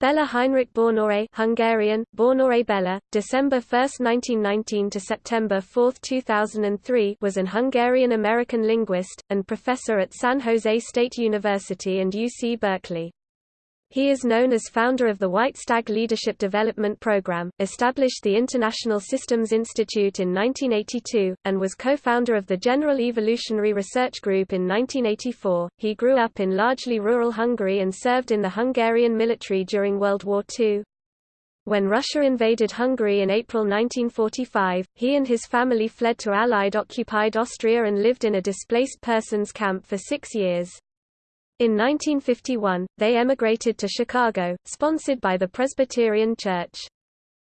Bella Heinrich Banathy Hungarian, Banathy Bella, December 1, 1919 to September 4, 2003 was an Hungarian-American linguist, and professor at San Jose State University and UC Berkeley. He is known as founder of the White Stag Leadership Development Program, established the International Systems Institute in 1982, and was co-founder of the General Evolutionary Research Group in 1984. He grew up in largely rural Hungary and served in the Hungarian military during World War II. When Russia invaded Hungary in April 1945, he and his family fled to Allied-occupied Austria and lived in a displaced persons camp for six years. In 1951, they emigrated to Chicago, sponsored by the Presbyterian Church.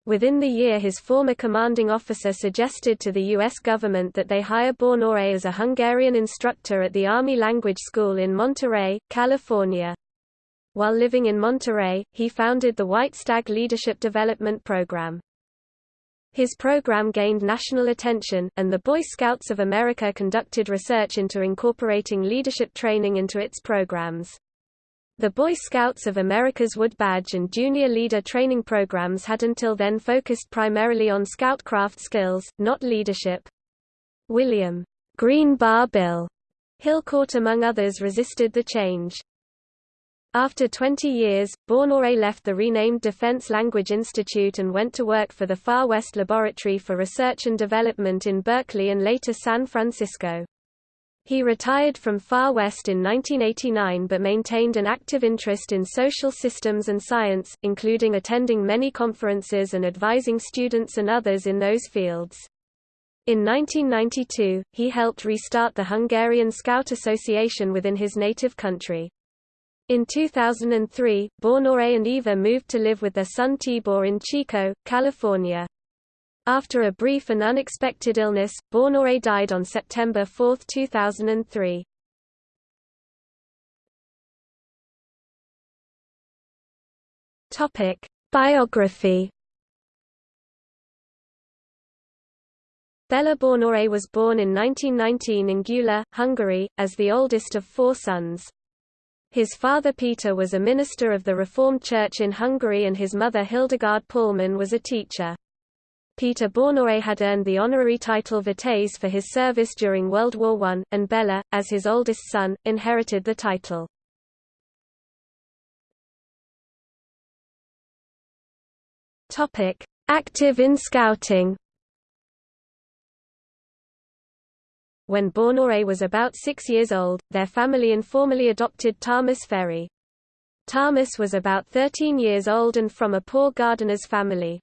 Within the year his former commanding officer suggested to the U.S. government that they hire Banathy as a Hungarian instructor at the Army Language School in Monterey, California. While living in Monterey, he founded the White Stag Leadership Development Program. His program gained national attention, and the Boy Scouts of America conducted research into incorporating leadership training into its programs. The Boy Scouts of America's Wood Badge and Junior Leader training programs had until then focused primarily on scoutcraft skills, not leadership. William Green Bar Bill Hillcourt among others resisted the change. After 20 years, Banathy left the renamed Defense Language Institute and went to work for the Far West Laboratory for Research and Development in Berkeley and later San Francisco. He retired from Far West in 1989 but maintained an active interest in social systems and science, including attending many conferences and advising students and others in those fields. In 1992, he helped restart the Hungarian Scout Association within his native country. In 2003, Banathy and Eva moved to live with their son Tibor in Chico, California. After a brief and unexpected illness, Banathy died on September 4, 2003. Topic: Biography. Bella Banathy was born in 1919 in Gyula, Hungary, as the oldest of four sons. His father Peter was a minister of the Reformed Church in Hungary and his mother Hildegard Paulman was a teacher. Peter Banathy had earned the honorary title Vitez for his service during World War I, and Bella, as his oldest son, inherited the title. Active in Scouting When Banathy was about six years old, their family informally adopted Thomas Ferry. Thomas was about 13 years old and from a poor gardener's family.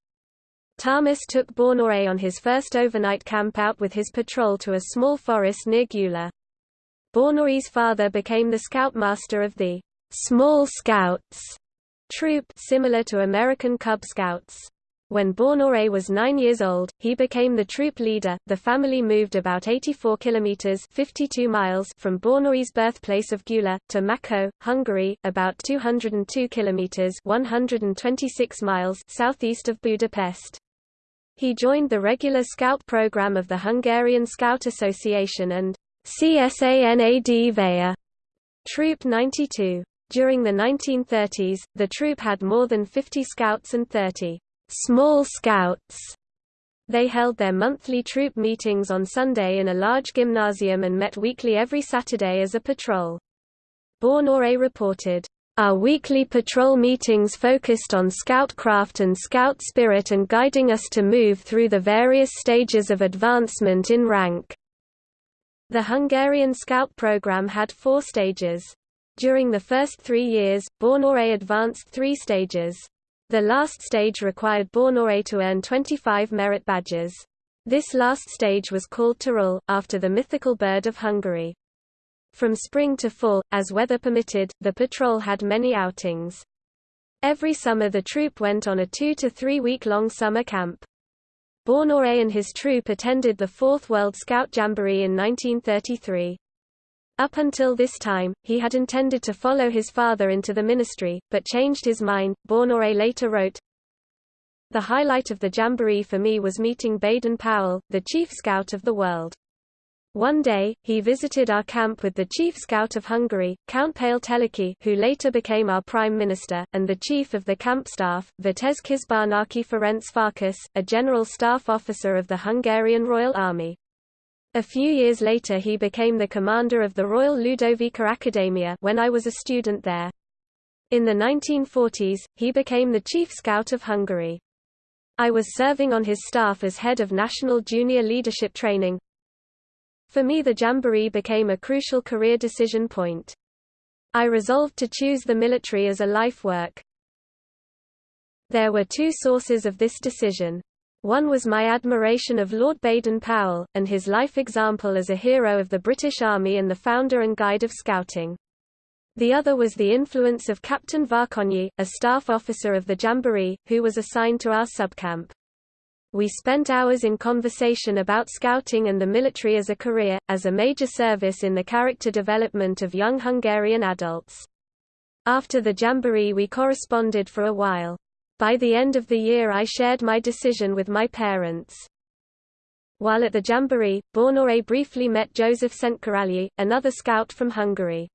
Thomas took Banathy on his first overnight camp out with his patrol to a small forest near Gyula. Banathy's father became the scoutmaster of the Small Scouts troop similar to American Cub Scouts. When Banathy was nine years old, he became the troop leader. The family moved about 84 kilometers (52 miles) from Banathy's birthplace of Gyula to Makó, Hungary, about 202 kilometers (126 miles) southeast of Budapest. He joined the regular scout program of the Hungarian Scout Association and CSANAD Troop 92. During the 1930s, the troop had more than 50 scouts and 30 Small Scouts. They held their monthly troop meetings on Sunday in a large gymnasium and met weekly every Saturday as a patrol. Banathy reported, Our weekly patrol meetings focused on scoutcraft and scout spirit and guiding us to move through the various stages of advancement in rank. The Hungarian Scout program had four stages. During the first three years, Banathy advanced three stages. The last stage required Banathy to earn 25 merit badges. This last stage was called Turul, after the mythical bird of Hungary. From spring to fall, as weather permitted, the patrol had many outings. Every summer the troop went on a two to three week long summer camp. Banathy and his troop attended the Fourth World Scout Jamboree in 1933. Up until this time, he had intended to follow his father into the ministry, but changed his mind. Banathy later wrote, The highlight of the jamboree for me was meeting Baden Powell, the chief scout of the world. One day, he visited our camp with the chief scout of Hungary, Count Pál Teleki who later became our prime minister, and the chief of the camp staff, Vitez Kisbarnaki Ferenc Farkas, a general staff officer of the Hungarian Royal Army. A few years later he became the commander of the Royal Ludovica Academia when I was a student there. In the 1940s, he became the chief scout of Hungary. I was serving on his staff as head of National Junior Leadership Training, for me the Jamboree became a crucial career decision point. I resolved to choose the military as a life work. There were two sources of this decision. One was my admiration of Lord Baden-Powell, and his life example as a hero of the British Army and the founder and guide of Scouting. The other was the influence of Captain Varkonyi, a staff officer of the Jamboree, who was assigned to our subcamp. We spent hours in conversation about scouting and the military as a career, as a major service in the character development of young Hungarian adults. After the Jamboree we corresponded for a while. By the end of the year I shared my decision with my parents. While at the Jamboree, Banathy briefly met Joseph Szentkirályi, another scout from Hungary.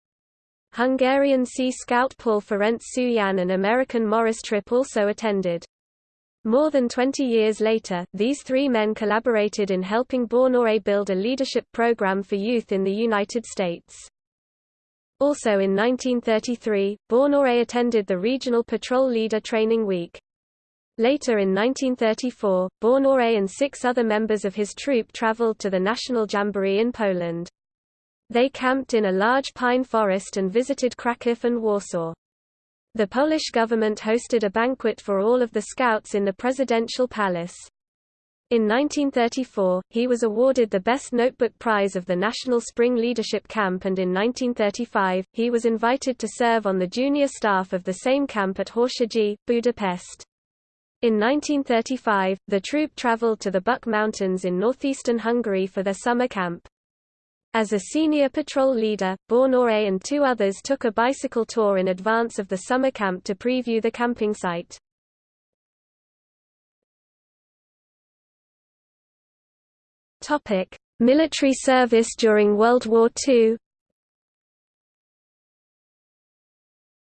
Hungarian Sea Scout Paul Ferenc Sujan and American Morris Tripp also attended. More than 20 years later, these three men collaborated in helping Banathy build a leadership program for youth in the United States. Also in 1933, Banathy attended the Regional Patrol Leader Training Week. Later in 1934, Banathy and six other members of his troop traveled to the National Jamboree in Poland. They camped in a large pine forest and visited Kraków and Warsaw. The Polish government hosted a banquet for all of the scouts in the presidential palace. In 1934, he was awarded the Best Notebook Prize of the National Spring Leadership Camp and in 1935, he was invited to serve on the junior staff of the same camp at Horsegyi, Budapest. In 1935, the troop traveled to the Bükk Mountains in northeastern Hungary for their summer camp. As a senior patrol leader, Banathy and two others took a bicycle tour in advance of the summer camp to preview the camping site. Topic: Military service during World War II.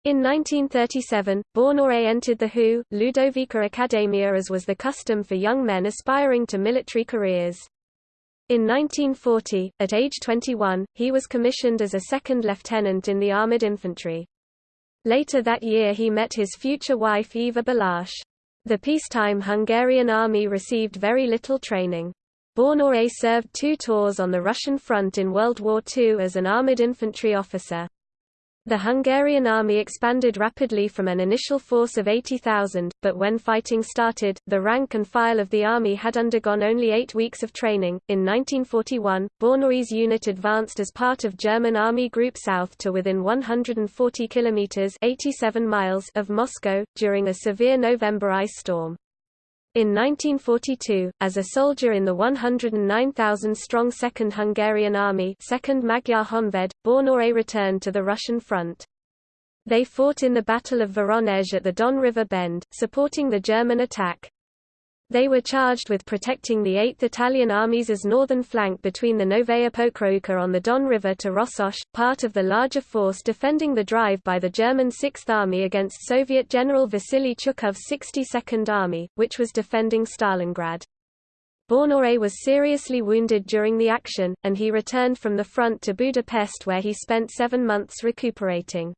In 1937, Banathy entered the HU, Ludovica Academia as was the custom for young men aspiring to military careers. In 1940, at age 21, he was commissioned as a second lieutenant in the armoured infantry. Later that year he met his future wife Eva Balázs. The peacetime Hungarian army received very little training. Banathy served two tours on the Russian front in World War II as an armoured infantry officer. The Hungarian army expanded rapidly from an initial force of 80,000, but when fighting started, the rank and file of the army had undergone only eight weeks of training. In 1941, Banathy's unit advanced as part of German Army Group South to within 140 kilometers (87 miles) of Moscow during a severe November ice storm. In 1942, as a soldier in the 109,000-strong Second Hungarian Army 2nd Magyar Honved, Banathy returned to the Russian front. They fought in the Battle of Voronezh at the Don River bend, supporting the German attack. They were charged with protecting the 8th Italian Army's northern flank between the Novaya Pokrovka on the Don River to Rossosh, part of the larger force defending the drive by the German 6th Army against Soviet General Vasily Chuikov's 62nd Army, which was defending Stalingrad. Banathy was seriously wounded during the action, and he returned from the front to Budapest where he spent seven months recuperating.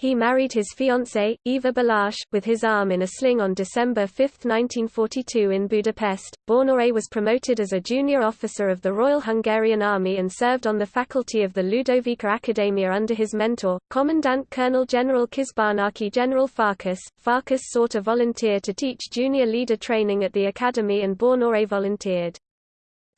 He married his fiancée, Eva Balázs, with his arm in a sling on December 5, 1942 in Budapest. Banathy was promoted as a junior officer of the Royal Hungarian Army and served on the faculty of the Ludovica Academia under his mentor, Commandant Colonel General Kisbarnaki General Farkas. Farkas sought a volunteer to teach junior leader training at the academy and Banathy volunteered.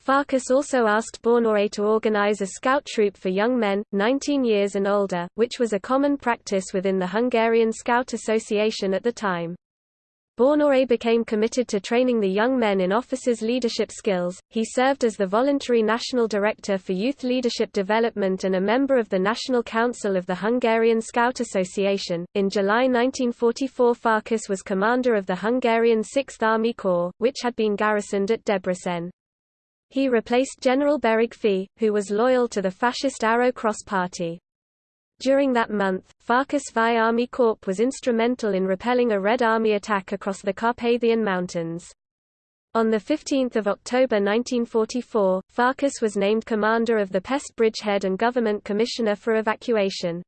Farkas also asked Banathy to organize a scout troop for young men, 19 years and older, which was a common practice within the Hungarian Scout Association at the time. Banathy became committed to training the young men in officers' leadership skills. He served as the voluntary national director for youth leadership development and a member of the National Council of the Hungarian Scout Association. In July 1944, Farkas was commander of the Hungarian 6th Army Corps, which had been garrisoned at Debrecen. He replaced General Beregfy, who was loyal to the fascist Arrow Cross Party. During that month, Farkas VI Army Corps was instrumental in repelling a Red Army attack across the Carpathian Mountains. On 15 October 1944, Farkas was named commander of the Pest bridgehead and government commissioner for evacuation.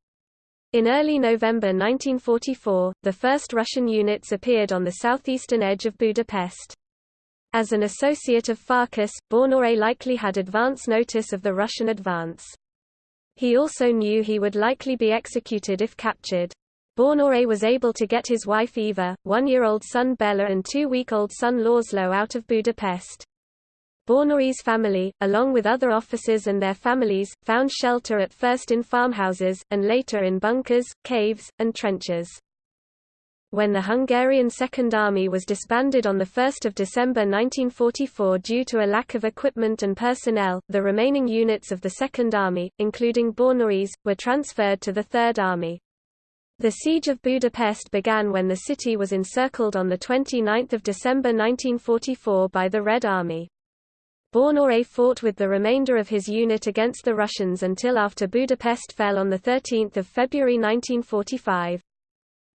In early November 1944, the first Russian units appeared on the southeastern edge of Budapest. As an associate of Farkas, Banathy likely had advance notice of the Russian advance. He also knew he would likely be executed if captured. Banathy was able to get his wife Eva, one-year-old son Bella and two-week-old son Laszlo out of Budapest. Banathy's family, along with other officers and their families, found shelter at first in farmhouses, and later in bunkers, caves, and trenches. When the Hungarian Second Army was disbanded on 1 December 1944 due to a lack of equipment and personnel, the remaining units of the Second Army, including Banathy's, were transferred to the Third Army. The siege of Budapest began when the city was encircled on 29 December 1944 by the Red Army. Banathy fought with the remainder of his unit against the Russians until after Budapest fell on 13 February 1945.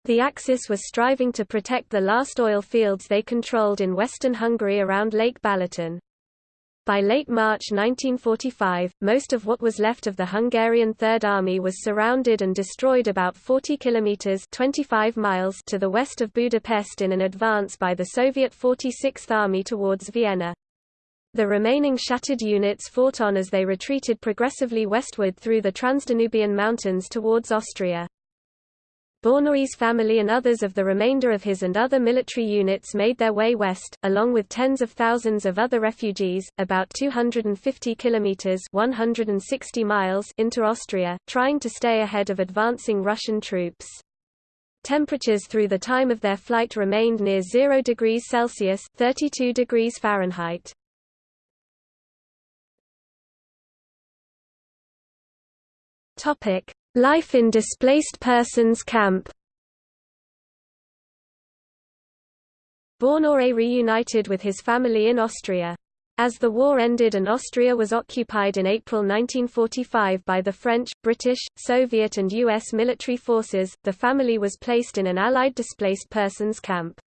The Axis was striving to protect the last oil fields they controlled in western Hungary around Lake Balaton. By late March 1945, most of what was left of the Hungarian Third Army was surrounded and destroyed about 40 kilometers (25 miles) to the west of Budapest in an advance by the Soviet 46th Army towards Vienna. The remaining shattered units fought on as they retreated progressively westward through the Transdanubian Mountains towards Austria. Banathy's family and others of the remainder of his and other military units made their way west, along with tens of thousands of other refugees, about 250 kilometers (160 miles) into Austria, trying to stay ahead of advancing Russian troops. Temperatures through the time of their flight remained near 0 degrees Celsius (32 degrees Fahrenheit). Topic: Life in displaced persons camp Banathy reunited with his family in Austria. As the war ended and Austria was occupied in April 1945 by the French, British, Soviet and U.S. military forces, the family was placed in an Allied displaced persons camp.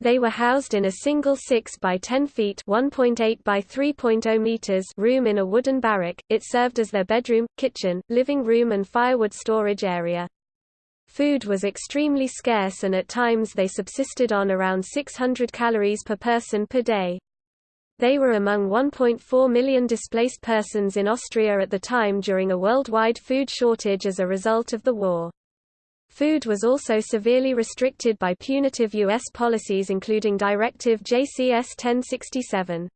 They were housed in a single 6 by 10 feet (1.8 by 3.0 meters) room in a wooden barrack. It served as their bedroom, kitchen, living room and firewood storage area. Food was extremely scarce and at times they subsisted on around 600 calories per person per day. They were among 1.4 million displaced persons in Austria at the time during a worldwide food shortage as a result of the war. Food was also severely restricted by punitive U.S. policies including Directive JCS 1067.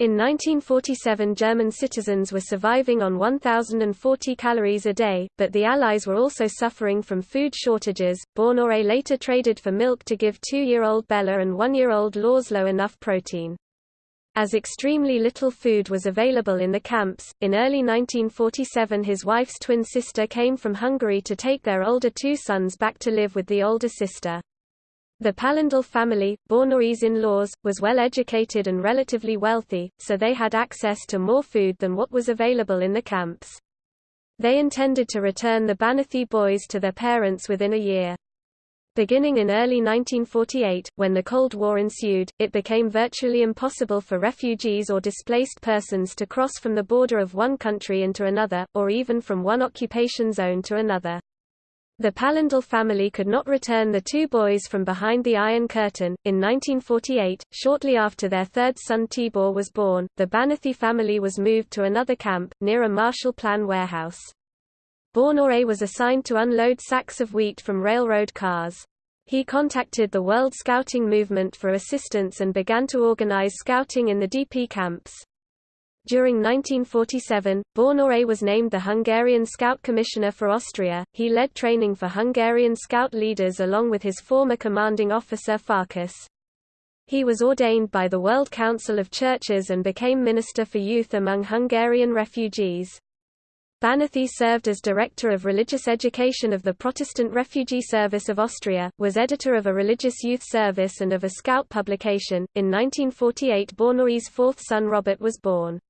In 1947 German citizens were surviving on 1,040 calories a day, but the Allies were also suffering from food shortages. Banathy later traded for milk to give two-year-old Bella and one-year-old Laszlo enough protein. As extremely little food was available in the camps, in early 1947 his wife's twin sister came from Hungary to take their older two sons back to live with the older sister. The Palindel family, Banathy's in-laws, was well educated and relatively wealthy, so they had access to more food than what was available in the camps. They intended to return the Banathy boys to their parents within a year. Beginning in early 1948, when the Cold War ensued, it became virtually impossible for refugees or displaced persons to cross from the border of one country into another, or even from one occupation zone to another. The Palindel family could not return the two boys from behind the Iron Curtain. In 1948, shortly after their third son Tibor was born, the Banathy family was moved to another camp, near a Marshall Plan warehouse. Banathy was assigned to unload sacks of wheat from railroad cars. He contacted the World Scouting Movement for assistance and began to organize scouting in the DP camps. During 1947, Banathy was named the Hungarian Scout Commissioner for Austria. He led training for Hungarian Scout leaders along with his former commanding officer Farkas. He was ordained by the World Council of Churches and became Minister for Youth among Hungarian refugees. Banathy served as Director of Religious Education of the Protestant Refugee Service of Austria, was editor of a religious youth service and of a scout publication. In 1948 Banathy's fourth son Robert was born.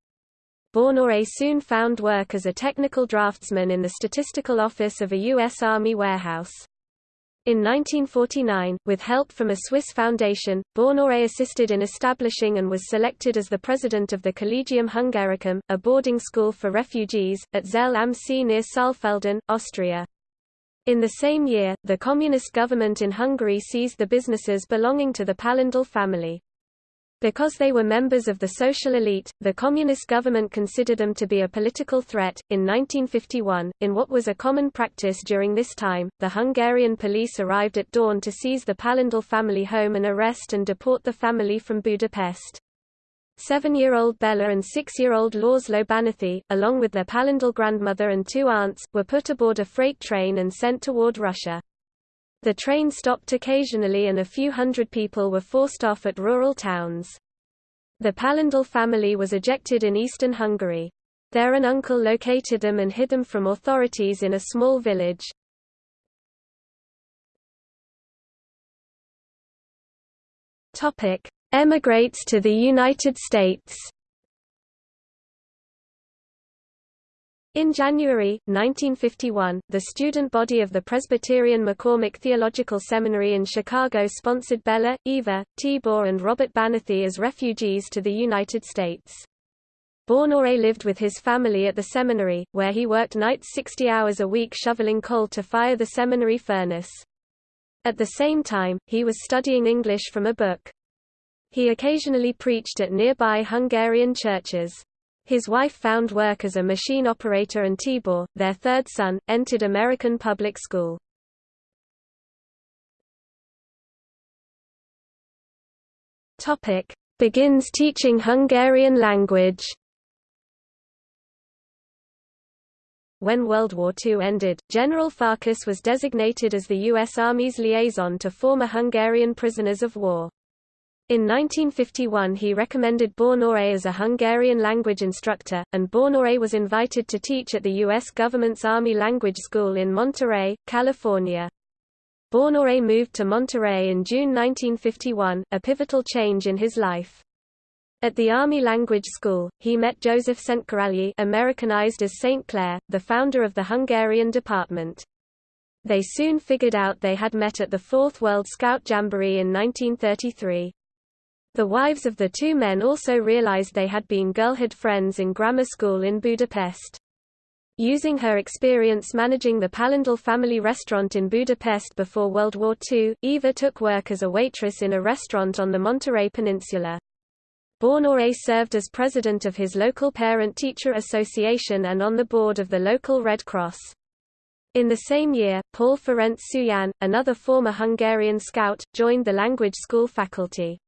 Banathy soon found work as a technical draftsman in the statistical office of a U.S. Army warehouse. In 1949, with help from a Swiss foundation, Banathy assisted in establishing and was selected as the president of the Collegium Hungaricum, a boarding school for refugees, at Zell am See near Saalfelden, Austria. In the same year, the communist government in Hungary seized the businesses belonging to the Pallindel family. Because they were members of the social elite, the communist government considered them to be a political threat. In 1951, in what was a common practice during this time, the Hungarian police arrived at dawn to seize the Pallindel family home and arrest and deport the family from Budapest. Seven-year-old Bella and six-year-old László Banathy, along with their Pallindel grandmother and two aunts, were put aboard a freight train and sent toward Russia. The train stopped occasionally and a few hundred people were forced off at rural towns. The Pallindel family was ejected in eastern Hungary. There an uncle located them and hid them from authorities in a small village. Emigrates to the United States In January, 1951, the student body of the Presbyterian McCormick Theological Seminary in Chicago sponsored Bella, Eva, Tibor and Robert Banathy as refugees to the United States. Banathy lived with his family at the seminary, where he worked nights 60 hours a week shoveling coal to fire the seminary furnace. At the same time, he was studying English from a book. He occasionally preached at nearby Hungarian churches. His wife found work as a machine operator and Tibor, their third son, entered American public school. Topic: Begins teaching Hungarian language. When World War II ended, General Farkas was designated as the U.S. Army's liaison to former Hungarian prisoners of war. In 1951 he recommended Banathy as a Hungarian language instructor, and Banathy was invited to teach at the U.S. government's Army Language School in Monterey, California. Banathy moved to Monterey in June 1951, a pivotal change in his life. At the Army Language School, he met Joseph Szentgyörgyi Americanized as St. Clair, the founder of the Hungarian department. They soon figured out they had met at the Fourth World Scout Jamboree in 1933. The wives of the two men also realized they had been girlhood friends in grammar school in Budapest. Using her experience managing the Pallindel family restaurant in Budapest before World War II, Eva took work as a waitress in a restaurant on the Monterey Peninsula. Banathy served as president of his local parent-teacher association and on the board of the local Red Cross. In the same year, Paul Ferenc Sujan, another former Hungarian scout, joined the language school faculty.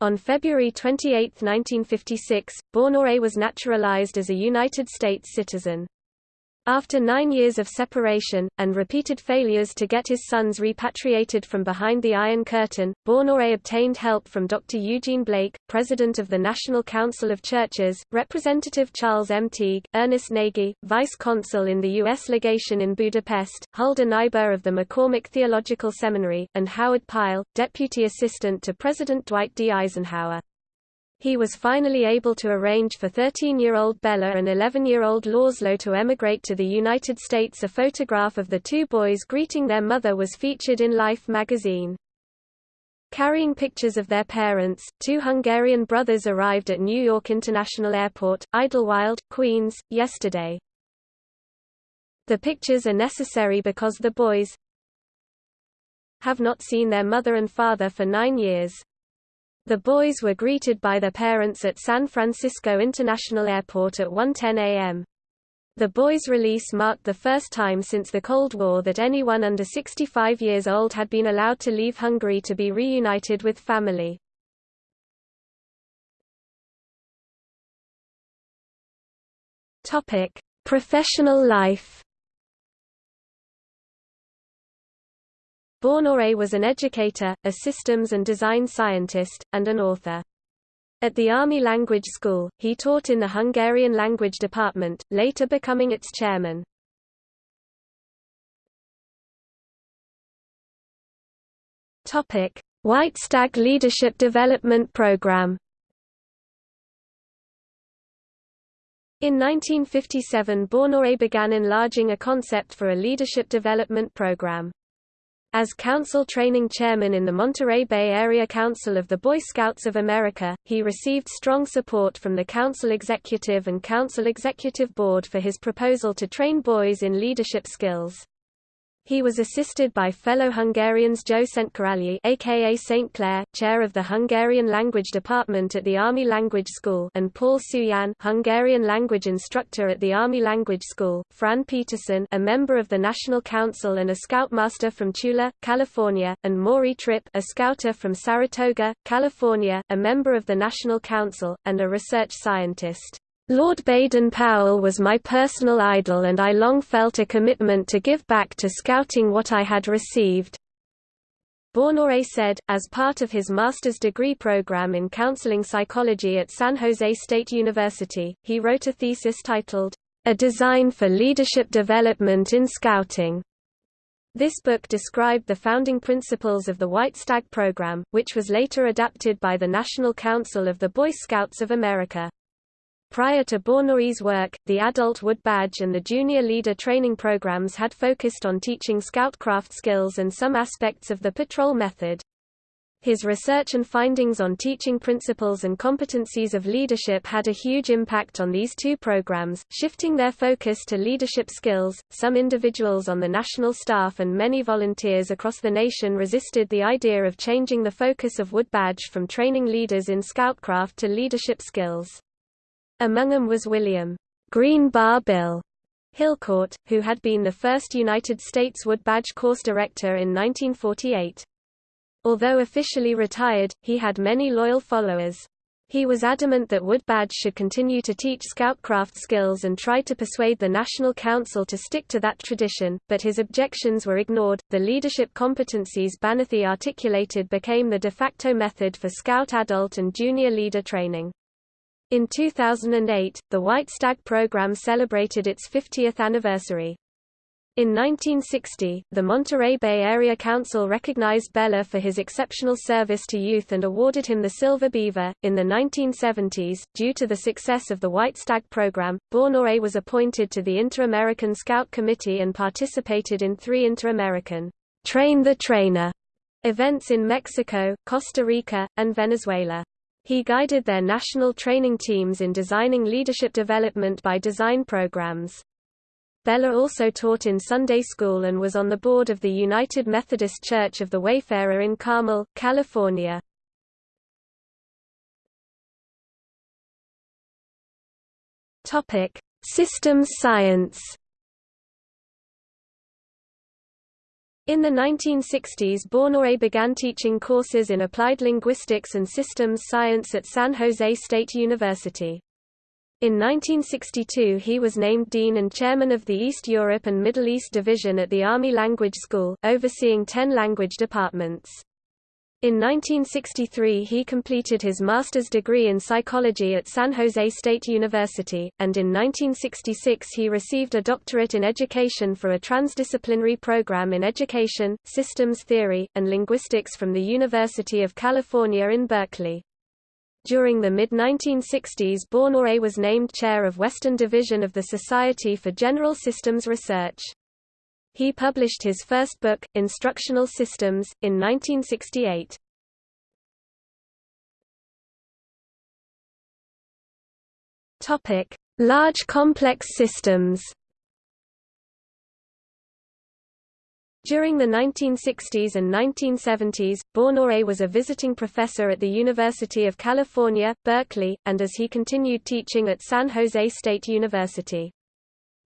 On February 28, 1956, Banathy was naturalized as a United States citizen. After nine years of separation, and repeated failures to get his sons repatriated from behind the Iron Curtain, Banathy obtained help from Dr. Eugene Blake, president of the National Council of Churches, Representative Charles M. Teague, Ernest Nagy, vice consul in the U.S. legation in Budapest, Hulda Nyberg of the McCormick Theological Seminary, and Howard Pyle, deputy assistant to President Dwight D. Eisenhower. He was finally able to arrange for 13-year-old Bella and 11-year-old László to emigrate to the United States. A photograph of the two boys greeting their mother was featured in Life magazine. Carrying pictures of their parents, two Hungarian brothers arrived at New York International Airport, Idlewild, Queens, yesterday. The pictures are necessary because the boys have not seen their mother and father for nine years. The boys were greeted by their parents at San Francisco International Airport at 1.10 a.m. The boys' release marked the first time since the Cold War that anyone under 65 years old had been allowed to leave Hungary to be reunited with family. Professional life Banathy was an educator, a systems and design scientist, and an author. At the Army Language School, he taught in the Hungarian language department, later becoming its chairman. White Stag Leadership Development Program In 1957 Banathy began enlarging a concept for a leadership development program. As council training chairman in the Monterey Bay Area Council of the Boy Scouts of America, he received strong support from the council executive and council executive board for his proposal to train boys in leadership skills. He was assisted by fellow Hungarians Joe Szentkirályi aka St. Clair, chair of the Hungarian language department at the Army Language School and Paul Suyan, Hungarian language instructor at the Army Language School, Fran Peterson a member of the National Council and a scoutmaster from Chula, California, and Maury Tripp a scouter from Saratoga, California, a member of the National Council, and a research scientist. Lord Baden-Powell was my personal idol and I long felt a commitment to give back to Scouting what I had received. Banathy said, as part of his master's degree program in counseling psychology at San Jose State University, he wrote a thesis titled, A Design for Leadership Development in Scouting. This book described the founding principles of the White Stag program, which was later adapted by the National Council of the Boy Scouts of America. Prior to Banathy's work, the Adult Wood Badge and the Junior Leader training programs had focused on teaching scoutcraft skills and some aspects of the patrol method. His research and findings on teaching principles and competencies of leadership had a huge impact on these two programs, shifting their focus to leadership skills. Some individuals on the national staff and many volunteers across the nation resisted the idea of changing the focus of Wood Badge from training leaders in scoutcraft to leadership skills. Among them was William Green Bar Bill Hillcourt, who had been the first United States Wood Badge course director in 1948. Although officially retired, he had many loyal followers. He was adamant that Wood Badge should continue to teach scoutcraft skills and tried to persuade the National Council to stick to that tradition, but his objections were ignored. The leadership competencies Banathy articulated became the de facto method for Scout adult and junior leader training. In 2008, the White Stag program celebrated its 50th anniversary. In 1960, the Monterey Bay Area Council recognized Bella for his exceptional service to youth and awarded him the Silver Beaver. In the 1970s, due to the success of the White Stag program, Banathy was appointed to the Inter-American Scout Committee and participated in three Inter-American Train the Trainer events in Mexico, Costa Rica, and Venezuela. He guided their national training teams in designing leadership development by design programs. Bella also taught in Sunday school and was on the board of the United Methodist Church of the Wayfarer in Carmel, California. Systems science. In the 1960s Banathy began teaching courses in applied linguistics and systems science at San Jose State University. In 1962 he was named Dean and Chairman of the East Europe and Middle East Division at the Army Language School, overseeing ten language departments. In 1963 he completed his master's degree in psychology at San Jose State University, and in 1966 he received a doctorate in education for a transdisciplinary program in education, systems theory, and linguistics from the University of California in Berkeley. During the mid-1960s Banathy was named chair of Western Division of the Society for General Systems Research. He published his first book, Instructional Systems, in 1968. Topic: Large complex systems. During the 1960s and 1970s, Banathy was a visiting professor at the University of California, Berkeley, and as he continued teaching at San Jose State University.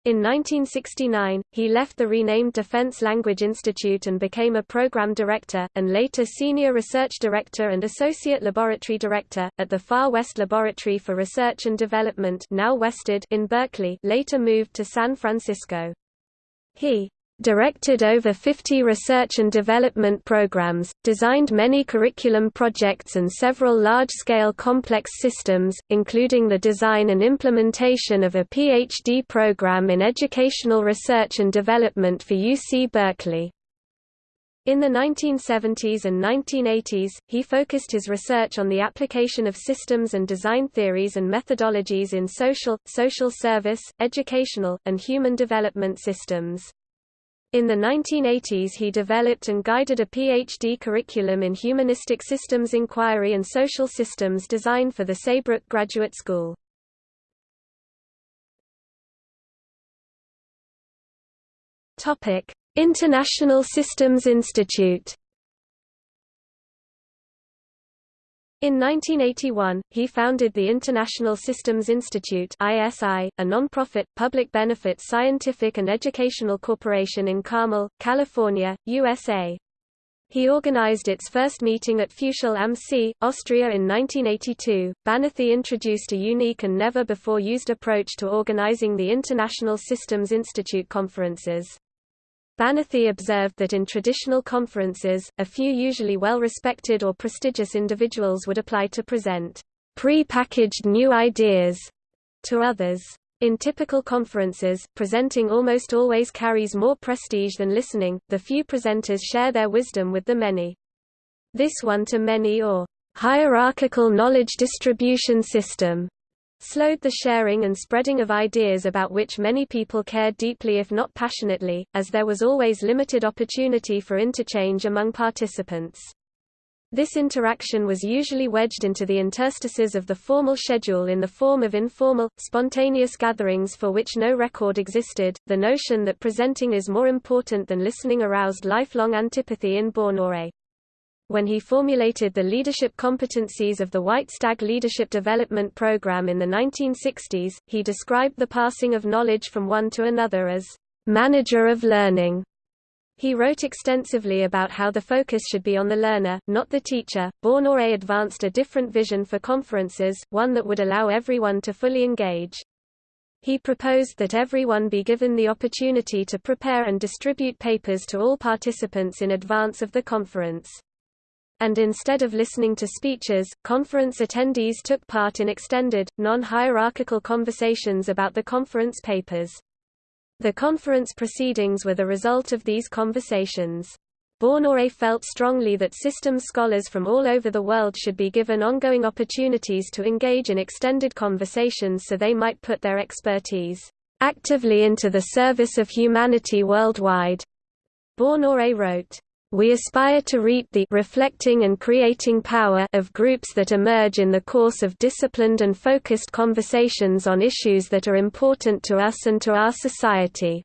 In 1969, he left the renamed Defense Language Institute and became a program director, and later senior research director and associate laboratory director, at the Far West Laboratory for Research and Development now WestEd in Berkeley later moved to San Francisco. He directed over 50 research and development programs, designed many curriculum projects and several large-scale complex systems, including the design and implementation of a PhD program in educational research and development for UC Berkeley. In the 1970s and 1980s, he focused his research on the application of systems and design theories and methodologies in social, social service, educational, and human development systems. In the 1980s he developed and guided a PhD curriculum in humanistic systems inquiry and social systems design for the Saybrook Graduate School. International Systems Institute In 1981, he founded the International Systems Institute ISI, a non-profit, public-benefit scientific and educational corporation in Carmel, California, USA. He organized its first meeting at Fuschl am See, Austria in 1982. Banathy introduced a unique and never-before-used approach to organizing the International Systems Institute conferences. Banathy observed that in traditional conferences, a few usually well-respected or prestigious individuals would apply to present pre-packaged new ideas to others. In typical conferences, presenting almost always carries more prestige than listening, the few presenters share their wisdom with the many. This one-to-many or hierarchical knowledge distribution system slowed the sharing and spreading of ideas about which many people cared deeply if not passionately, as there was always limited opportunity for interchange among participants. This interaction was usually wedged into the interstices of the formal schedule in the form of informal, spontaneous gatherings for which no record existed. The notion that presenting is more important than listening aroused lifelong antipathy in Banathy when he formulated the leadership competencies of the White Stag Leadership Development Program in the 1960s, he described the passing of knowledge from one to another as manager of learning. He wrote extensively about how the focus should be on the learner, not the teacher. Banathy advanced a different vision for conferences, one that would allow everyone to fully engage. He proposed that everyone be given the opportunity to prepare and distribute papers to all participants in advance of the conference and instead of listening to speeches, conference attendees took part in extended, non-hierarchical conversations about the conference papers. The conference proceedings were the result of these conversations. Banathy felt strongly that systems scholars from all over the world should be given ongoing opportunities to engage in extended conversations so they might put their expertise actively into the service of humanity worldwide. Banathy wrote, we aspire to reap the reflecting and creating power of groups that emerge in the course of disciplined and focused conversations on issues that are important to us and to our society.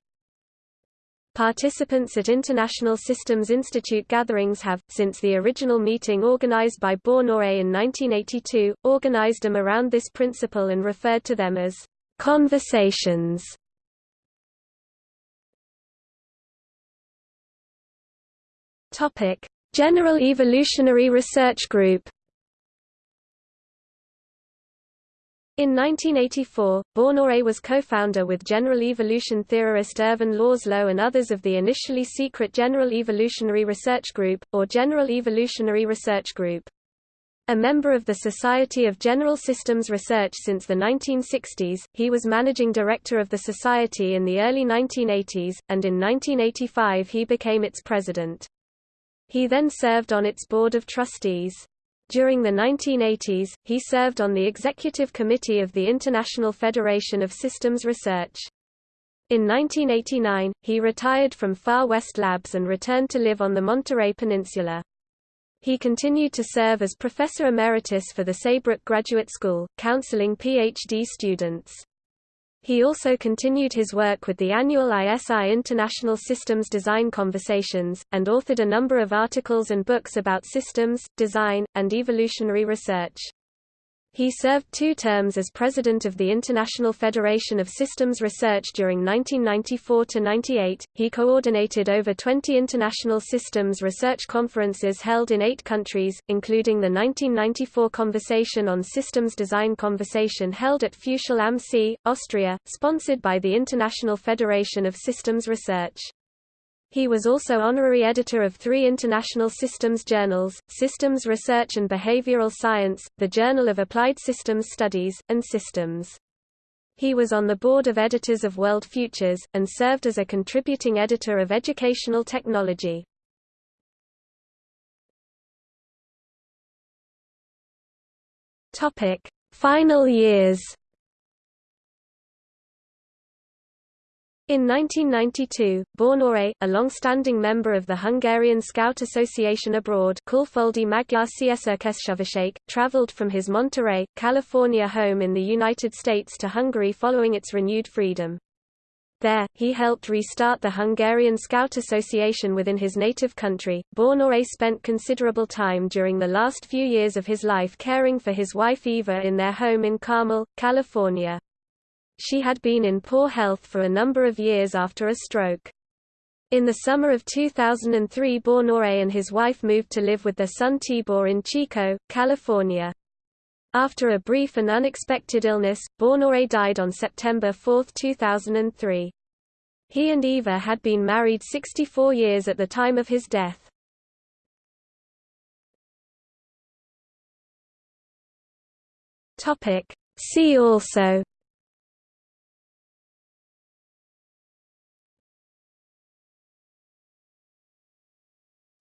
Participants at International Systems Institute gatherings have, since the original meeting organized by Banathy in 1982, organized them around this principle and referred to them as conversations. Topic: General Evolutionary Research Group. In 1984, Banathy was co-founder with general evolution theorist Ervin Laszlo and others of the initially secret General Evolutionary Research Group, or General Evolutionary Research Group. A member of the Society of General Systems Research since the 1960s, he was managing director of the society in the early 1980s, and in 1985 he became its president. He then served on its board of trustees. During the 1980s, he served on the executive committee of the International Federation of Systems Research. In 1989, he retired from Far West Labs and returned to live on the Monterey Peninsula. He continued to serve as professor emeritus for the Saybrook Graduate School, counseling PhD students. He also continued his work with the annual ISI International Systems Design Conversations, and authored a number of articles and books about systems, design, and evolutionary research. He served two terms as president of the International Federation of Systems Research during 1994–98. He coordinated over 20 international systems research conferences held in eight countries, including the 1994 Conversation on Systems Design Conversation held at Fuschl am See, Austria, sponsored by the International Federation of Systems Research. He was also honorary editor of three international systems journals, Systems Research and Behavioral Science, the Journal of Applied Systems Studies, and Systems. He was on the board of editors of World Futures, and served as a contributing editor of Educational Technology. Final years In 1992, Banathy, a long-standing member of the Hungarian Scout Association abroad Kulfoldi Magyar Szerkesztőség, traveled from his Monterey, California home in the United States to Hungary following its renewed freedom. There, he helped restart the Hungarian Scout Association within his native country. Banathy spent considerable time during the last few years of his life caring for his wife Eva in their home in Carmel, California. She had been in poor health for a number of years after a stroke. In the summer of 2003 Bornore and his wife moved to live with their son Tibor in Chico, California. After a brief and unexpected illness, Bornore died on September 4, 2003. He and Eva had been married 64 years at the time of his death. See also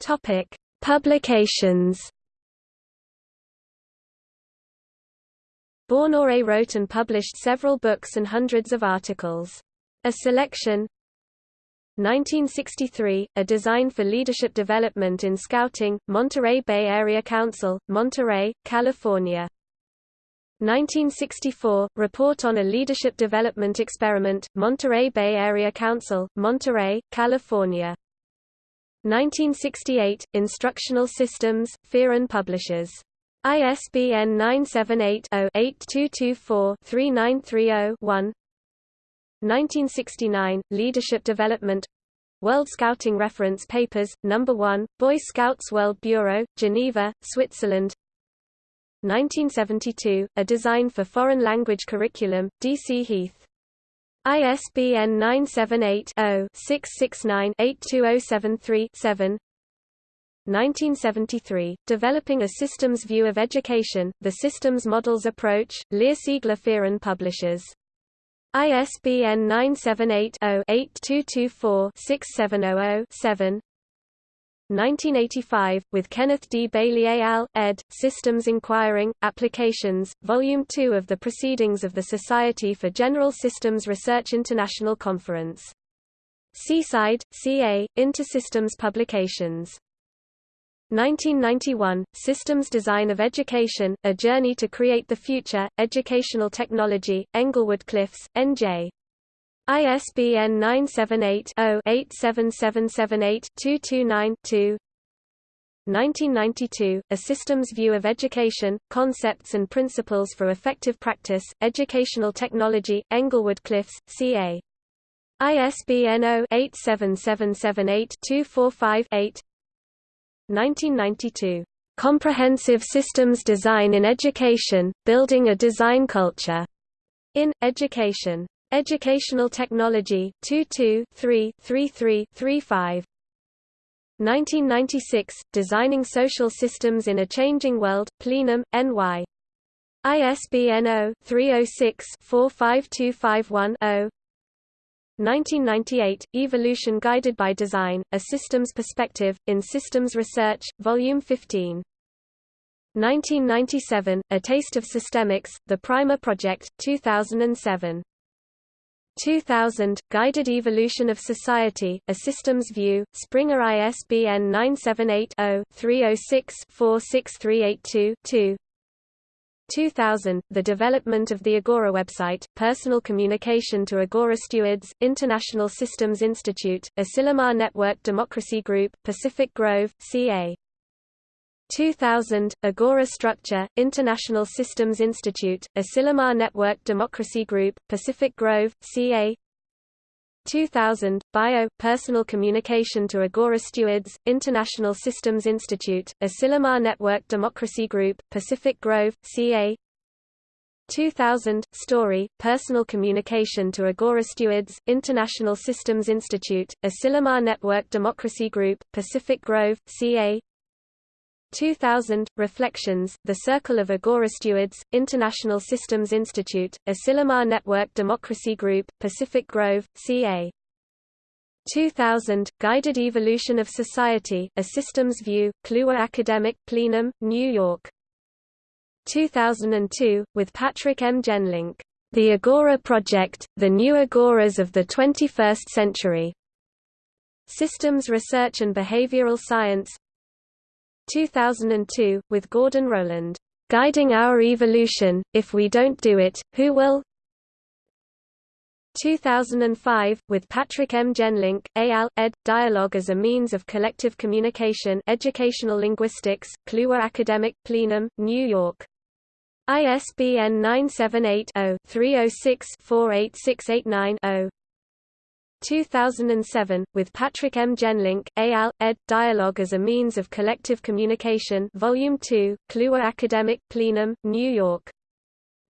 Topic: Publications. Bornore wrote and published several books and hundreds of articles. A selection 1963, A Design for Leadership Development in Scouting, Monterey Bay Area Council, Monterey, California. 1964, Report on a Leadership Development Experiment, Monterey Bay Area Council, Monterey, California. 1968, Instructional Systems, Fearon Publishers. ISBN 978-0-8224-3930-1 1969, Leadership Development World Scouting Reference Papers, No. 1, Boy Scouts World Bureau, Geneva, Switzerland 1972, A Design for Foreign Language Curriculum, D.C. Heath ISBN 978-0-669-82073-7 1973, Developing a Systems View of Education, The Systems Models Approach, Lear Siegler Fearon Publishers. ISBN 978-0-8224-6700-7 1985, with Kenneth D. Bailey et al., ed., Systems Inquiring, Applications, Volume 2 of the Proceedings of the Society for General Systems Research International Conference. Seaside, CA, Intersystems Publications. 1991, Systems Design of Education, A Journey to Create the Future, Educational Technology, Englewood Cliffs, N.J. ISBN 978-0-87778-229-2 1992, A Systems View of Education, Concepts and Principles for Effective Practice, Educational Technology, Englewood Cliffs, CA. ISBN 0-87778-245-8 1992. Comprehensive Systems Design in Education, Building a Design Culture. In, Education. Educational Technology, 22 3 33 35 1996, Designing Social Systems in a Changing World, Plenum, NY. ISBN 0-306-45251-0 1998, Evolution Guided by Design, A Systems Perspective, in Systems Research, Volume 15. 1997, A Taste of Systemics, The Primer Project, 2007. 2000, Guided Evolution of Society, A Systems View, Springer ISBN 978-0-306-46382-2 2000, The Development of the Agora website, Personal Communication to Agora Stewards, International Systems Institute, Asilomar Network Democracy Group, Pacific Grove, CA 2000, Agora Structure, International Systems Institute, Asilomar Network Democracy Group, Pacific Grove, CA 2000, Bio, Personal Communication to Agora Stewards, International Systems Institute, Asilomar Network Democracy Group, Pacific Grove, CA 2000, Story, Personal Communication to Agora Stewards, International Systems Institute, Asilomar Network Democracy Group, Pacific Grove, CA 2000, Reflections, The Circle of Agora Stewards, International Systems Institute, Asilomar Network Democracy Group, Pacific Grove, CA 2000, Guided Evolution of Society, A Systems View, Kluwer Academic Plenum, New York 2002, with Patrick M. Jenlink, The Agora Project, The New Agoras of the 21st Century. Systems Research and Behavioral Science 2002, with Gordon Rowland, Guiding Our Evolution, If We Don't Do It, Who Will? 2005, with Patrick M. Jenlink, AL, ed. Dialogue as a Means of Collective Communication Educational Linguistics, Kluwer Academic Plenum, New York ISBN 978-0-306-48689-0 2007, with Patrick M. Jenlink, AL, ed. Dialogue as a Means of Collective Communication Volume 2, Kluwer Academic Plenum, New York.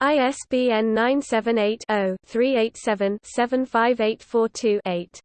ISBN 978 0 387 75842 8.